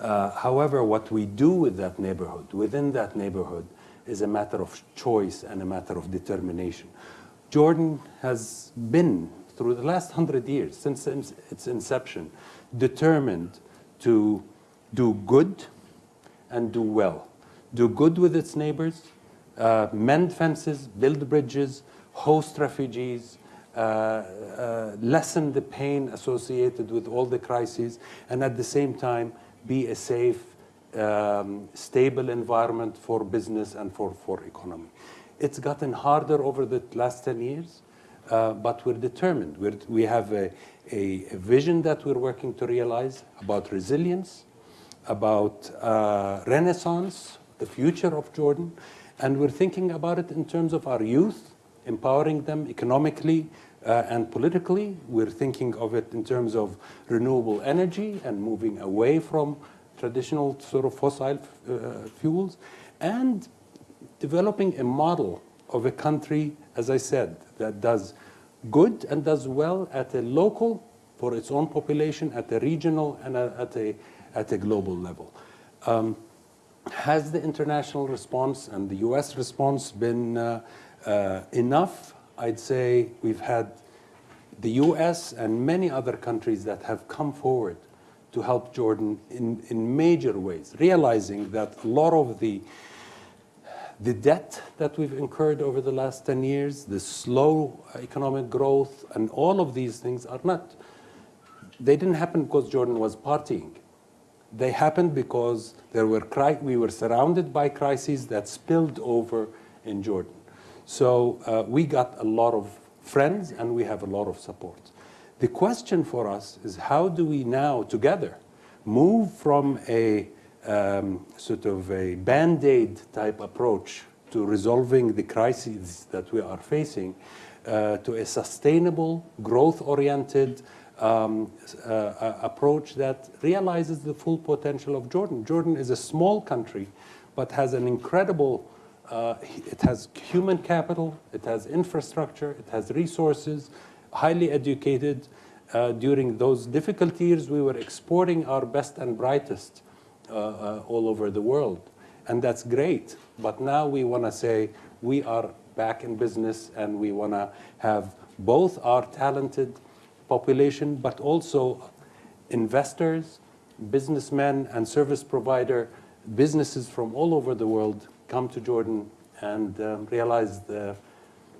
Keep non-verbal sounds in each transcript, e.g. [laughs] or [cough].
Uh, however, what we do with that neighborhood, within that neighborhood, is a matter of choice and a matter of determination. Jordan has been, through the last hundred years, since its inception, determined to do good and do well. Do good with its neighbors, uh, mend fences, build bridges, host refugees, uh, uh, lessen the pain associated with all the crises, and at the same time be a safe, um, stable environment for business and for, for economy. It's gotten harder over the last 10 years, uh, but we're determined. We're, we have a, a, a, vision that we're working to realize about resilience, about uh, renaissance, the future of Jordan, and we're thinking about it in terms of our youth, empowering them economically uh, and politically. We're thinking of it in terms of renewable energy and moving away from traditional sort of fossil uh, fuels, and developing a model of a country, as I said, that does good and does well at a local, for its own population, at a regional and at, a, at a global level. Um, has the international response and the US response been uh, uh, enough? I'd say we've had the US and many other countries that have come forward to help Jordan in, in major ways, realizing that a lot of the, the debt that we've incurred over the last 10 years, the slow economic growth, and all of these things are not, they didn't happen because Jordan was partying. They happened because there were we were surrounded by crises that spilled over in Jordan. So uh, we got a lot of friends and we have a lot of support. The question for us is how do we now together move from a um, sort of a band-aid type approach to resolving the crises that we are facing uh, to a sustainable, growth-oriented um, uh, approach that realizes the full potential of Jordan. Jordan is a small country, but has an incredible, uh, it has human capital, it has infrastructure, it has resources, highly educated. Uh, during those difficult years, we were exporting our best and brightest uh, uh, all over the world. And that's great. But now we want to say we are back in business and we want to have both our talented population, but also investors, businessmen, and service provider businesses from all over the world come to Jordan and um, realize the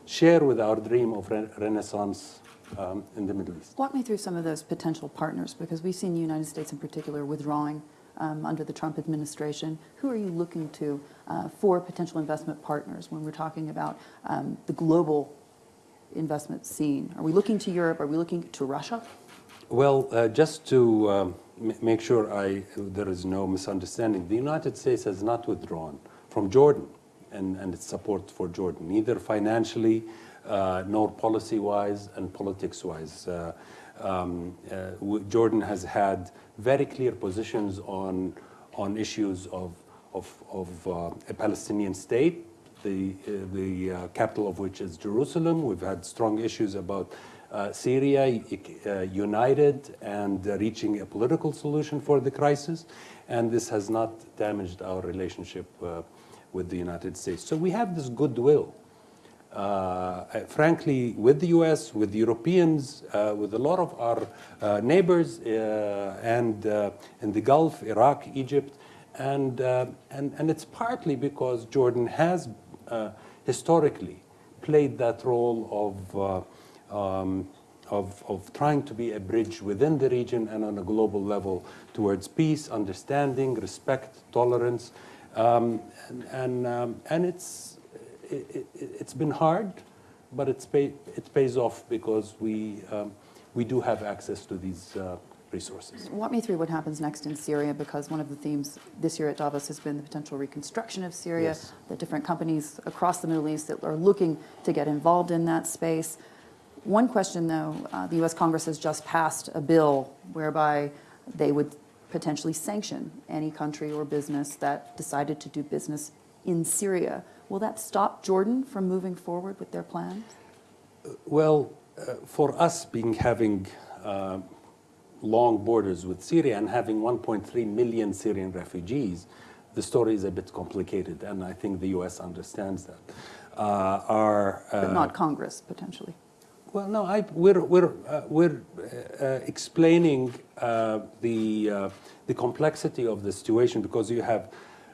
share with our dream of re renaissance um, in the Middle East. Walk me through some of those potential partners, because we've seen the United States in particular withdrawing um, under the Trump administration. Who are you looking to uh, for potential investment partners when we're talking about um, the global investment scene? Are we looking to Europe? Are we looking to Russia? Well, uh, just to um, make sure I, there is no misunderstanding, the United States has not withdrawn from Jordan and, and its support for Jordan, neither financially uh, nor policy-wise and politics-wise. Uh, um, uh, Jordan has had very clear positions on, on issues of, of, of uh, a Palestinian state, the, uh, the capital of which is Jerusalem. We've had strong issues about uh, Syria uh, united and uh, reaching a political solution for the crisis. And this has not damaged our relationship with the United States. So we have this goodwill. frankly, with the US, with Europeans, with a lot of our neighbors and in the Gulf, Iraq, Egypt, and, uh, and, and it's partly because Jordan has uh, historically played that role of, uh, um, of, of trying to be a bridge within the region and on a global level towards peace, understanding, respect, tolerance. Um, and, and, um, and it's, it, has it, been hard, but it's pay, it pays off because we, um, we do have access to these uh, resources. Walk me through what happens next in Syria, because one of the themes this year at Davos has been the potential reconstruction of Syria, yes. the different companies across the Middle East that are looking to get involved in that space. One question, though, uh, the U.S. Congress has just passed a bill whereby they would potentially sanction any country or business that decided to do business in Syria. Will that stop Jordan from moving forward with their plans? Well, uh, for us being having uh, long borders with Syria and having 1.3 million Syrian refugees, the story is a bit complicated, and I think the U.S. understands that. Uh, our, But uh, not Congress, potentially. Well, no, I, we're, we're, uh, we're uh, uh, explaining uh, the, uh, the complexity of the situation because you have,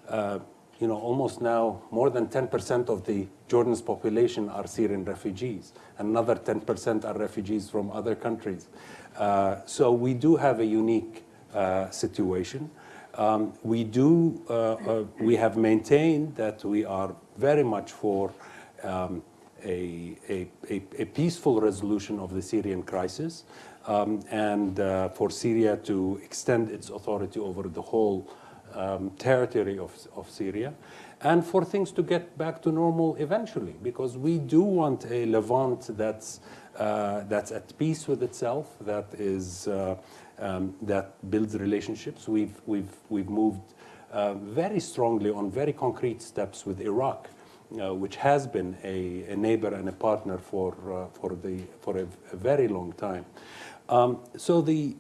uh, you know, almost now more than 10% of the Jordan's population are Syrian refugees. Another 10% are refugees from other countries. So we do have a unique situation. Um, we do, we have maintained that we are very much for um, a, a, a, peaceful resolution of the Syrian crisis um, and uh, for Syria to extend its authority over the whole um, territory of, of Syria and for things to get back to normal eventually because we do want a Levant that's, uh, that's at peace with itself, that, is, uh, um, that builds relationships. We've, we've, we've moved uh, very strongly on very concrete steps with Iraq uh, which has been a, a, neighbor and a partner for, uh, for, the, for a, a very long time. Um, so the,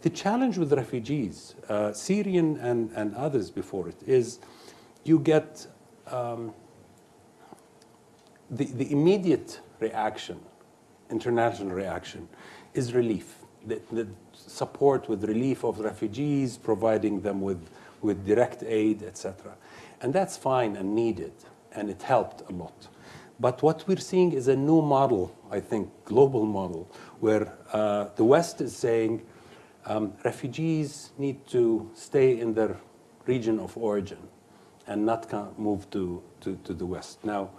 the challenge with refugees, uh, Syrian and, and others before it, is you get um, the, the immediate reaction, international reaction, is relief. The, the support with relief of refugees, providing them with, with direct aid, etc. And that's fine and needed and it helped a lot. But what we're seeing is a new model, I think, global model, where uh, the West is saying um, refugees need to stay in their region of origin and not move to, to, to the West. Now,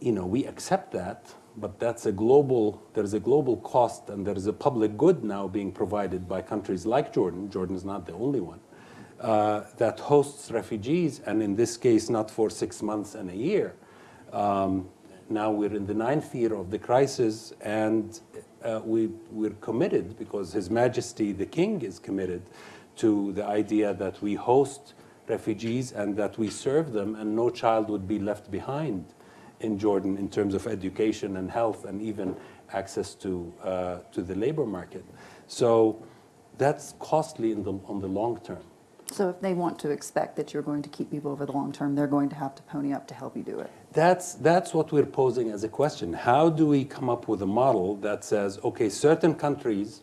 you know, we accept that, but that's a global, there's a global cost and there's a public good now being provided by countries like Jordan. Jordan is not the only one uh, that hosts refugees, and in this case, not for six months and a year. Um, now we're in the ninth year of the crisis, and uh, we, we're committed, because His Majesty the King is committed to the idea that we host refugees and that we serve them, and no child would be left behind in Jordan in terms of education and health and even access to, uh, to the labor market. So that's costly in the, on the long term. So if they want to expect that you're going to keep people over the long term, they're going to have to pony up to help you do it. That's, that's what we're posing as a question. How do we come up with a model that says, okay, certain countries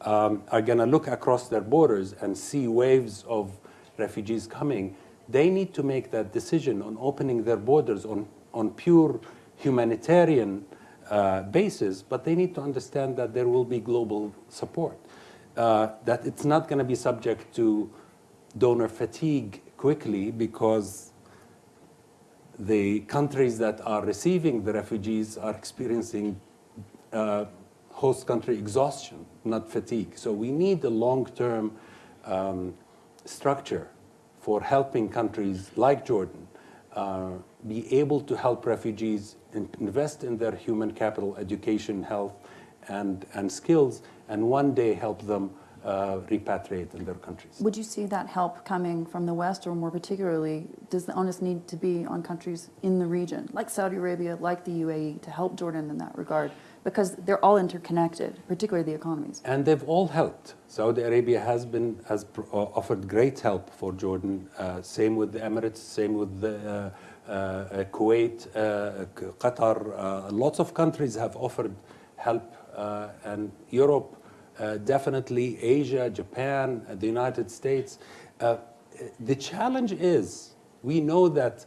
um, are going to look across their borders and see waves of refugees coming. They need to make that decision on opening their borders on, on pure humanitarian uh, basis, but they need to understand that there will be global support. Uh, that it's not going to be subject to donor fatigue quickly because the countries that are receiving the refugees are experiencing uh, host country exhaustion, not fatigue. So we need a long-term um, structure for helping countries like Jordan uh, be able to help refugees invest in their human capital, education, health, and, and skills, and one day help them uh, repatriate in their countries. Would you see that help coming from the West, or more particularly, does the onus need to be on countries in the region, like Saudi Arabia, like the UAE, to help Jordan in that regard? Because they're all interconnected, particularly the economies. And they've all helped. Saudi Arabia has been has uh, offered great help for Jordan. Uh, same with the Emirates. Same with the, uh, uh Kuwait, uh, Qatar. lots of countries have offered help, and Europe definitely Asia, Japan, uh, the United States. Uh, the challenge is we know that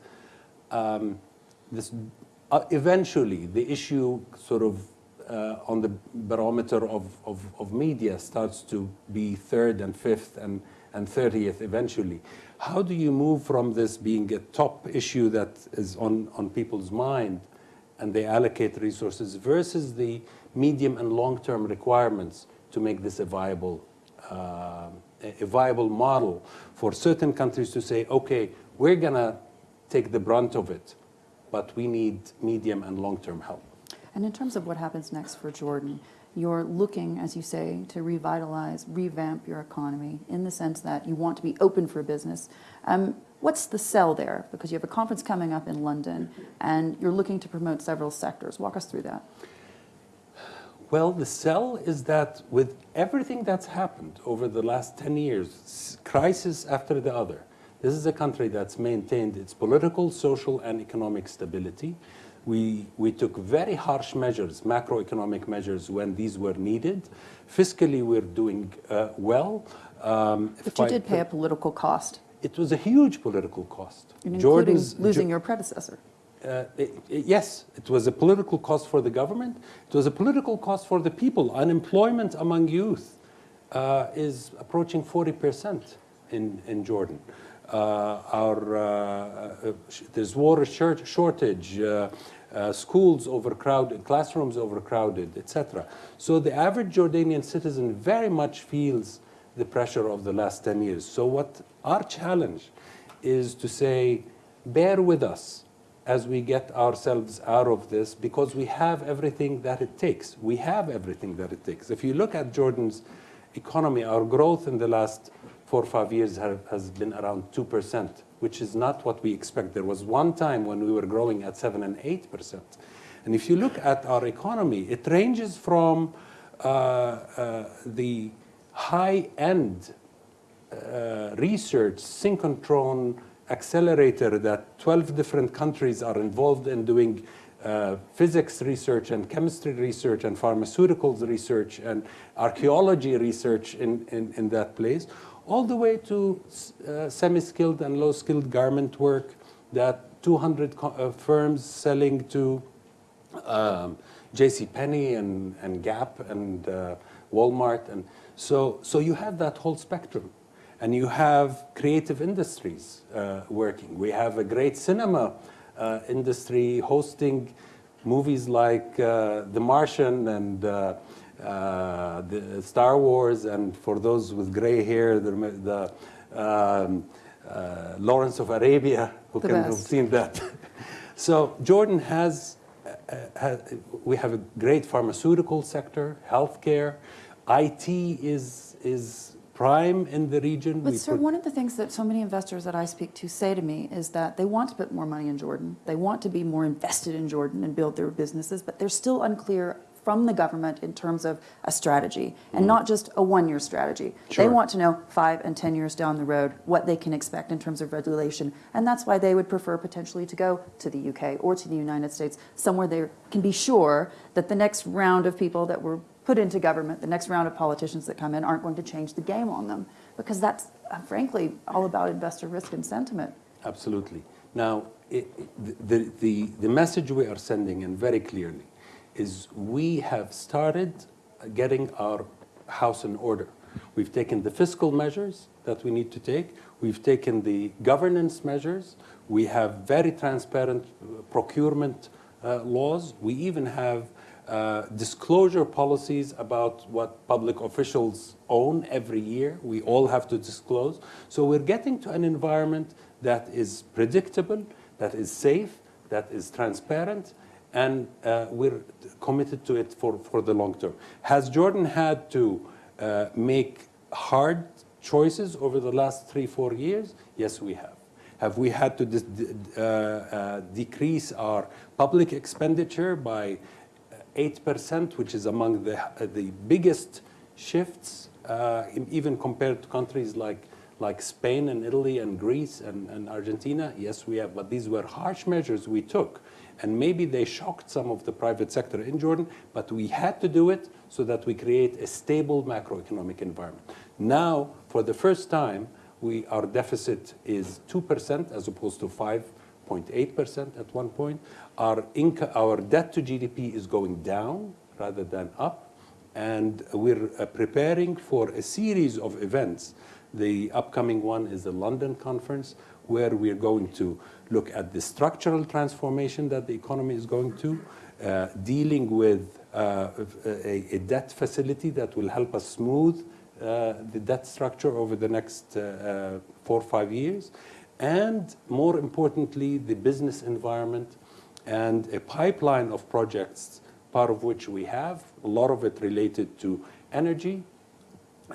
um, this uh, eventually the issue sort of uh, on the barometer of, of, of, media starts to be third and fifth and, and 30th eventually. How do you move from this being a top issue that is on, on people's mind and they allocate resources versus the medium and long-term requirements to make this a viable, uh, a viable model for certain countries to say, okay, we're going to take the brunt of it, but we need medium and long-term help. And in terms of what happens next for Jordan, you're looking, as you say, to revitalize, revamp your economy in the sense that you want to be open for business. Um, what's the sell there? Because you have a conference coming up in London and you're looking to promote several sectors. Walk us through that Well, the sell is that with everything that's happened over the last 10 years, crisis after the other, this is a country that's maintained its political, social, and economic stability. We, we took very harsh measures, macroeconomic measures, when these were needed. Fiscally, we're doing uh, well. Um, But you I- did pay a political cost, It was a huge political cost. including Jordan's- losing Jo- your predecessor. Uh, it- it- yes, it was a political cost for the government. It was a political cost for the people. Unemployment among youth uh, is approaching 40% in, in Jordan. Uh, our, uh, uh, there's water short- shortage, schools overcrowded, classrooms overcrowded, etc. So the average Jordanian citizen very much feels the pressure of the last 10 years. So what our challenge is to say, bear with us as we get ourselves out of this because we have everything that it takes. We have everything that it takes. If you look at Jordan's economy, our growth in the last four or five years have, has been around 2%, which is not what we expect. There was one time when we were growing at 7 and 8%. And if you look at our economy, it ranges from uh, uh, the high-end uh, research synchrotron accelerator that 12 different countries are involved in doing uh, physics research and chemistry research and pharmaceuticals research and archaeology research in, in, in that place, all the way to uh, semi-skilled and low-skilled garment work that 200 co- uh, firms selling to um, J.C. Penney and, and Gap and uh, Walmart, and so so you have that whole spectrum, and you have creative industries uh, working. We have a great cinema uh, industry hosting movies like uh, The Martian and. Uh, uh, the Star Wars, and for those with gray hair, the, the um, uh, Lawrence of Arabia, who The can have seen that. [laughs] so Jordan has, has, we have a great pharmaceutical sector, healthcare, IT is is prime in the region. But We sir, one of the things that so many investors that I speak to say to me is that they want to put more money in Jordan. They want to be more invested in Jordan and build their businesses, but they're still unclear from the government in terms of a strategy and not just a one-year strategy. They Mm. Want to know five and 10 years down the road what they can expect in terms of regulation. And that's why they would prefer potentially to go to the UK or to the United States, somewhere they can be sure that the next round of people that were put into government, the next round of politicians that come in aren't going to change the game on them. Because that's, uh, frankly, all about investor risk and sentiment. Absolutely. Now, it, the, the, the message we are sending, and very clearly, is we have started getting our house in order. We've taken the fiscal measures that we need to take. We've taken the governance measures. We have very transparent uh, procurement uh, laws. We even have uh, disclosure policies about what public officials own every year. We all have to disclose. So we're getting to an environment that is predictable, that is safe, that is transparent, and uh, we're committed to it for, for the long term. Has Jordan had to uh, make hard choices over the last three, four years? Yes, we have. Have we had to dis- d- uh, uh, decrease our public expenditure by 8%, which is among the, uh, the biggest shifts, uh, even compared to countries like, like Spain and Italy and Greece and, and Argentina? Yes, we have. But these were harsh measures we took. And maybe they shocked some of the private sector in Jordan, but we had to do it so that we create a stable macroeconomic environment. Now, for the first time, we, our deficit is 2% as opposed to 5.8% at one point. Our, our debt to GDP is going down rather than up. And we're uh, preparing for a series of events. The upcoming one is the London conference, where we're going to look at the structural transformation that the economy is going to, uh, dealing with uh, a, a debt facility that will help us smooth uh, the debt structure over the next uh, uh, four or five years, and more importantly, the business environment and a pipeline of projects, part of which we have, a lot of it related to energy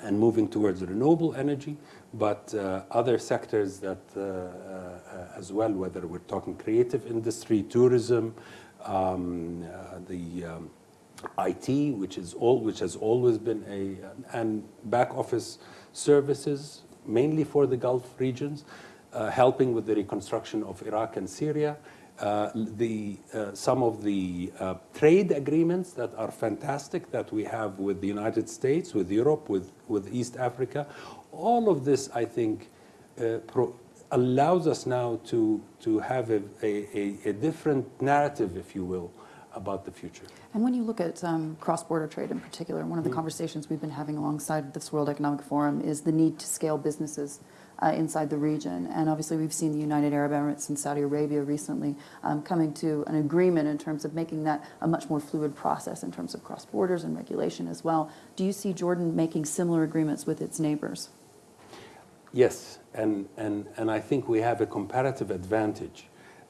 and moving towards renewable energy, but uh, other sectors that uh, uh, as well, whether we're talking creative industry, tourism, um, uh, the um, IT, which is all, which has always been a, and back office services, mainly for the Gulf regions, helping with the reconstruction of Iraq and Syria. Uh, the, uh, some of the uh, trade agreements that are fantastic that we have with the United States, with Europe, with, with East Africa, all of this, I think, uh, pro- allows us now to, to have a, a, a different narrative, if you will, about the future. And when you look at um, cross-border trade in particular, one of the conversations we've been having alongside this World Economic Forum is the need to scale businesses uh, inside the region. And obviously, we've seen the United Arab Emirates and Saudi Arabia recently um, coming to an agreement in terms of making that a much more fluid process in terms of cross borders and regulation as well. Do you see Jordan making similar agreements with its neighbors? Yes, and, and, and I think we have a comparative advantage,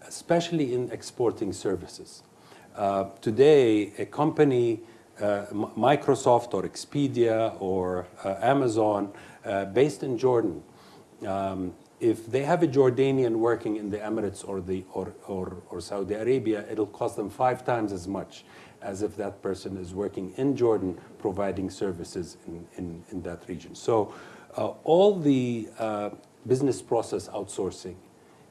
especially in exporting services. Uh, today, a company, uh, Microsoft or Expedia or uh, Amazon, uh, based in Jordan, um, if they have a Jordanian working in the Emirates or, the, or, or, or Saudi Arabia, it'll cost them five times as much as if that person is working in Jordan providing services in, in, in that region. So uh, all the uh, business process outsourcing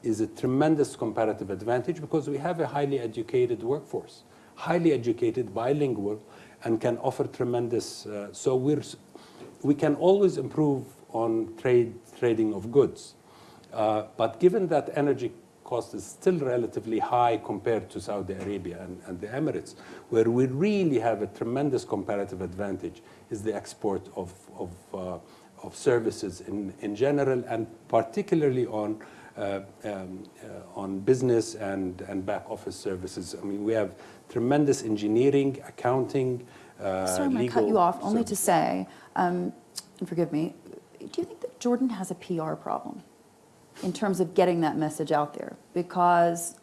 is a tremendous comparative advantage because we have a highly educated workforce, highly educated, bilingual, and can offer tremendous. Uh, so we're, we can always improve on trade trading of goods. Uh, but given that energy cost is still relatively high compared to Saudi Arabia and, and the Emirates, where we really have a tremendous comparative advantage is the export of, of, uh, of services in, in general and particularly on, uh, um, uh, on business and, and back office services. I mean, we have tremendous engineering, accounting, uh, Sorry, I'm going to cut you off only to say, um, and forgive me, do you think that Jordan has a PR problem in terms of getting that message out there? Because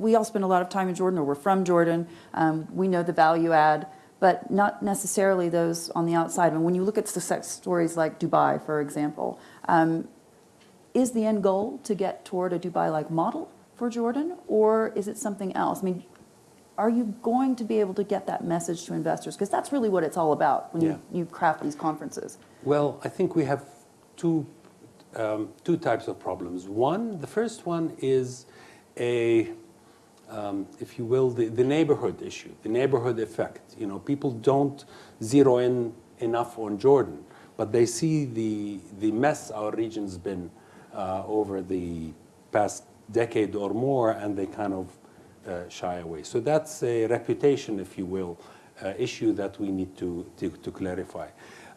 we all spend a lot of time in Jordan, or we're from Jordan. Um, we know the value add, but not necessarily those on the outside. And when you look at success stories like Dubai, for example, um, is the end goal to get toward a Dubai-like model for Jordan, or is it something else? I mean, are you going to be able to get that message to investors? Because that's really what it's all about when you, you craft these conferences. Well, I think we have two, um, two types of problems. One, the first one is a, um, if you will, the, the neighborhood issue, the neighborhood effect. You know, people don't zero in enough on Jordan, but they see the, the mess our region's been uh, over the past decade or more, and they kind of uh, shy away. So that's a reputation, if you will, uh, issue that we need to, to, to clarify.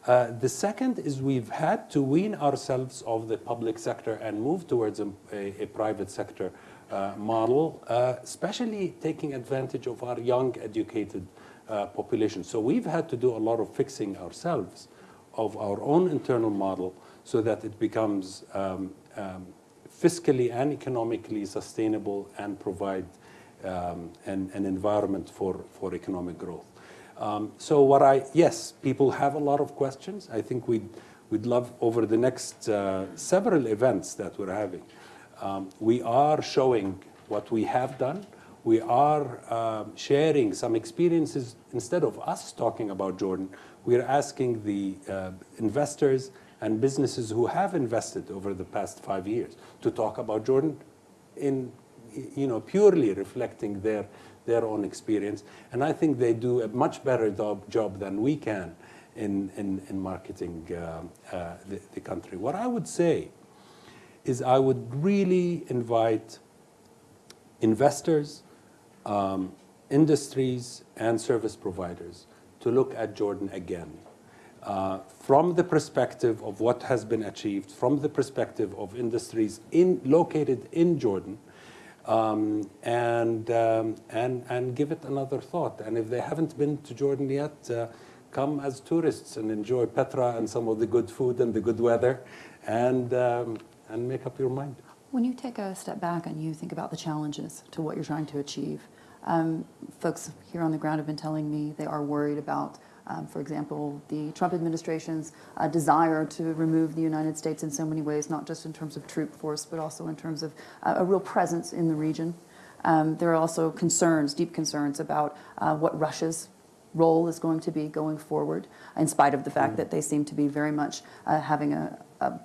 Uh, the second is we've had to wean ourselves of the public sector and move towards a, a, a private sector uh, model, uh, especially taking advantage of our young, educated uh, population. So we've had to do a lot of fixing ourselves of our own internal model so that it becomes um, um, fiscally and economically sustainable and provide um, an, an environment for, for economic growth. Um, so what I, yes, people have a lot of questions. I think we'd, we'd love over the next uh, several events that we're having. Um, we are showing what we have done. We are um, sharing some experiences. Instead of us talking about Jordan, we're asking the uh, investors and businesses who have invested over the past five years to talk about Jordan in, you know, purely reflecting their, their own experience. And I think they do a much better job, job than we can in, in, in marketing uh, uh, the, the country. What I would say is I would really invite investors, um, industries, and service providers to look at Jordan again. Uh, from the perspective of what has been achieved, from the perspective of industries in, located in Jordan, um, and, um, and, and give it another thought. And if they haven't been to Jordan yet, uh, come as tourists and enjoy Petra and some of the good food and the good weather, and, um, and make up your mind. When you take a step back and you think about the challenges to what you're trying to achieve, um, folks here on the ground have been telling me they are worried about, um, for example, the Trump administration's uh, desire to remove the United States in so many ways, not just in terms of troop force, but also in terms of uh, a real presence in the region. Um, there are also concerns, deep concerns about uh, what Russia's role is going to be going forward, in spite of the fact that they seem to be very much uh, having a, a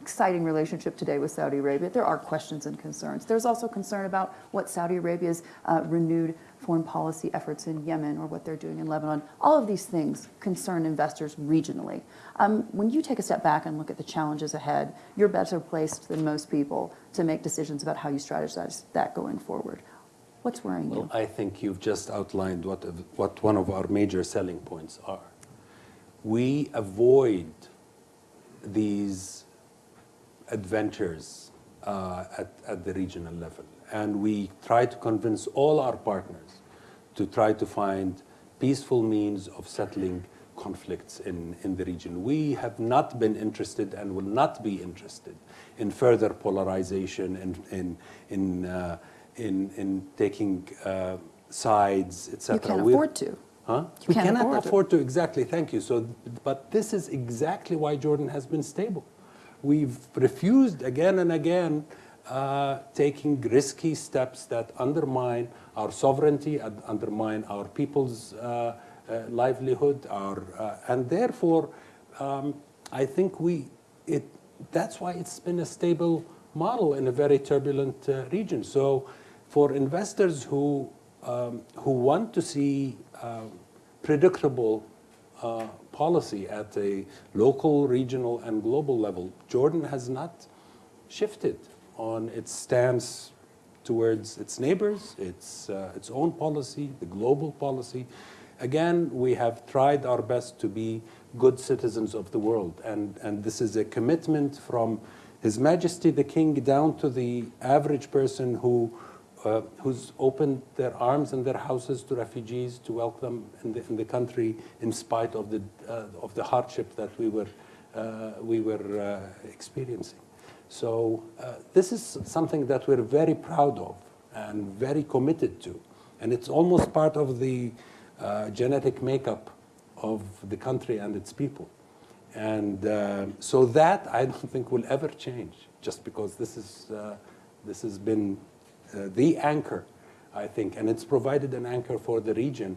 exciting relationship today with Saudi Arabia. There are questions and concerns. There's also concern about what Saudi Arabia's uh, renewed foreign policy efforts in Yemen or what they're doing in Lebanon. All of these things concern investors regionally. Um, when you take a step back and look at the challenges ahead, you're better placed than most people to make decisions about how you strategize that going forward. What's worrying you? Well, I think you've just outlined what, what one of our major selling points are. We avoid these adventures uh, at, at the regional level. And we try to convince all our partners to try to find peaceful means of settling conflicts in, in the region. We have not been interested and will not be interested in further polarization and in, in, uh, in, in taking uh, sides, etc. you can't We're- afford to. Huh? You we cannot afford to. afford to. Exactly. Thank you. So, but this is exactly why Jordan has been stable. We've refused again and again uh, taking risky steps that undermine our sovereignty, and undermine our people's uh, uh, livelihood, our, uh, and therefore, um, I think we it. That's why it's been a stable model in a very turbulent uh, region. So, for investors who um, who want to see um, predictable policy at a local, regional, and global level, Jordan has not shifted on its stance towards its neighbors, its, uh, its own policy, the global policy. Again, we have tried our best to be good citizens of the world, and, and this is a commitment from His Majesty the King down to the average person who uh, who's opened their arms and their houses to refugees to welcome in the, in the country in spite of the, uh, of the hardship that we were, uh, we were uh, experiencing. So uh, this is something that we're very proud of and very committed to. And it's almost part of the uh, genetic makeup of the country and its people. And uh, so that I don't [laughs] think will ever change just because this, is, uh, this has been uh, the anchor, I think, and it's provided an anchor for the region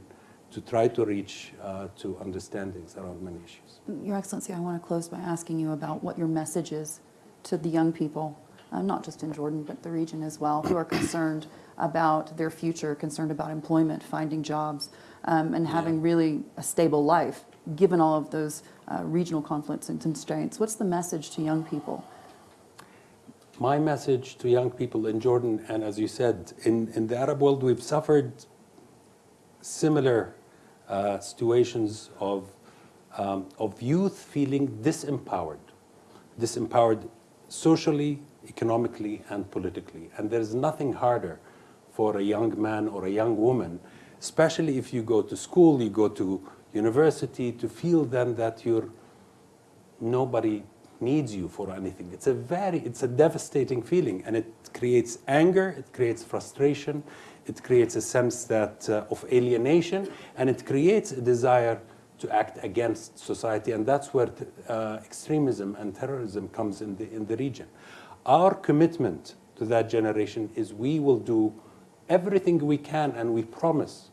to try to reach uh, to understandings around many issues. Your Excellency, I want to close by asking you about what your message is to the young people, uh, not just in Jordan, but the region as well, who are concerned about their future, concerned about employment, finding jobs, um, and having really a stable life, given all of those uh, regional conflicts and constraints. What's the message to young people? My message to young people in Jordan, and as you said, in, in the Arab world, we've suffered similar uh, situations of, um, of youth feeling disempowered, disempowered socially, economically, and politically. And there's nothing harder for a young man or a young woman, especially if you go to school, you go to university, to feel then that you're nobody needs you for anything. It's a very, it's a devastating feeling, and it creates anger, it creates frustration, it creates a sense that uh, of alienation, and it creates a desire to act against society, and that's where uh, extremism and terrorism comes in the in the region. Our commitment to that generation is we will do everything we can, and we promise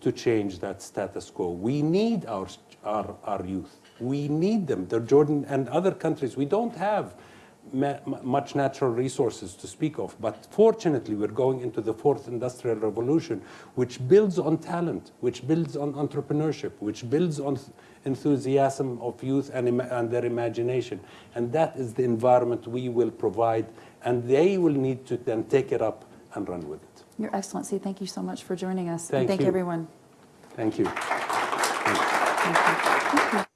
to change that status quo. We need our, our, our youth. We need them. The Jordan and other countries, we don't have much natural resources to speak of, but fortunately we're going into the fourth industrial revolution, which builds on talent, which builds on entrepreneurship, which builds on enthusiasm of youth and, and their imagination. And that is the environment we will provide, and they will need to then take it up and run with it. Your Excellency, thank you so much for joining us. Thank and thank you. everyone. Thank you. Thank you. Thank you.